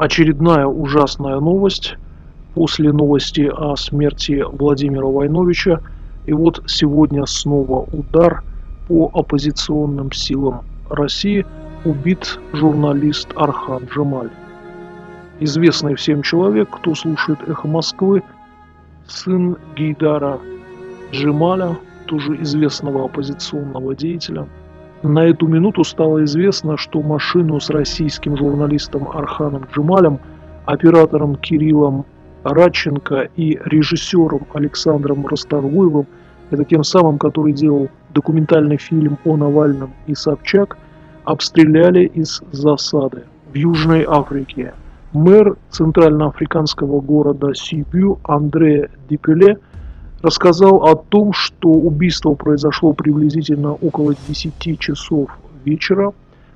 Очередная ужасная новость после новости о смерти Владимира Войновича. И вот сегодня снова удар по оппозиционным силам России. Убит журналист Архан Джамаль. Известный всем человек, кто слушает «Эхо Москвы», сын Гейдара Джемаля, тоже известного оппозиционного деятеля. На эту минуту стало известно, что машину с российским журналистом Арханом Джемалем, оператором Кириллом Радченко и режиссером Александром Расторгуевым, это тем самым, который делал документальный фильм о Навальном и Собчак, обстреляли из засады в Южной Африке. Мэр центральноафриканского города Сибю Андре Дипеле рассказал о том, что убийство произошло приблизительно около 10 часов вечера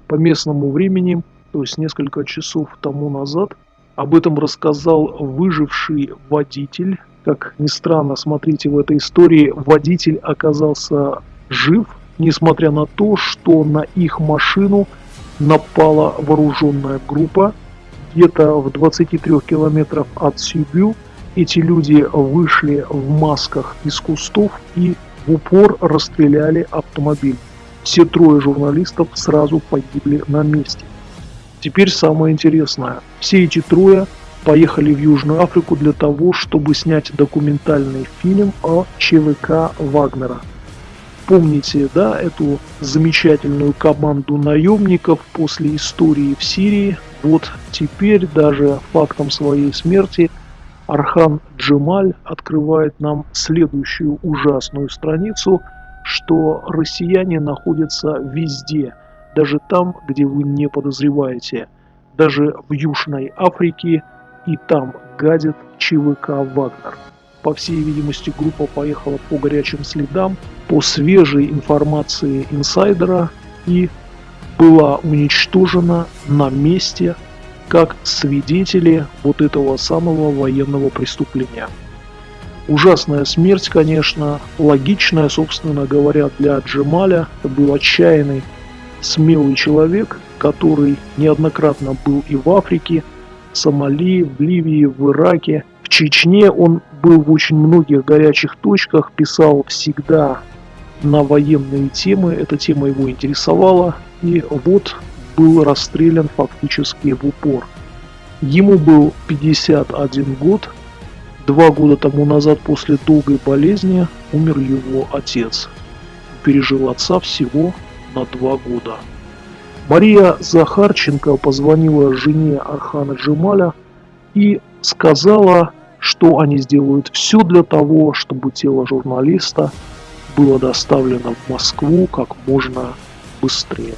по местному времени, то есть несколько часов тому назад. Об этом рассказал выживший водитель. Как ни странно, смотрите, в этой истории водитель оказался жив, несмотря на то, что на их машину напала вооруженная группа. Где-то в 23 километрах от Сибю эти люди вышли в масках из кустов и в упор расстреляли автомобиль. Все трое журналистов сразу погибли на месте. Теперь самое интересное. Все эти трое поехали в Южную Африку для того, чтобы снять документальный фильм о ЧВК Вагнера. Помните, да, эту замечательную команду наемников после истории в Сирии? Вот теперь даже фактом своей смерти Архан Джемаль открывает нам следующую ужасную страницу, что россияне находятся везде – даже там, где вы не подозреваете, даже в Южной Африке и там гадит ЧВК «Вагнер». По всей видимости, группа поехала по горячим следам, по свежей информации инсайдера и была уничтожена на месте как свидетели вот этого самого военного преступления. Ужасная смерть, конечно, логичная, собственно говоря, для Джемаля. Это был отчаянный смелый человек, который неоднократно был и в Африке, в Сомали, в Ливии, в Ираке, в Чечне. Он был в очень многих горячих точках, писал всегда на военные темы, эта тема его интересовала, и вот был расстрелян фактически в упор. Ему был 51 год, два года тому назад после долгой болезни умер его отец. Пережил отца всего на два года. Мария Захарченко позвонила жене Архана Джемаля и сказала, что они сделают все для того, чтобы тело журналиста было доставлено в Москву как можно быстрее.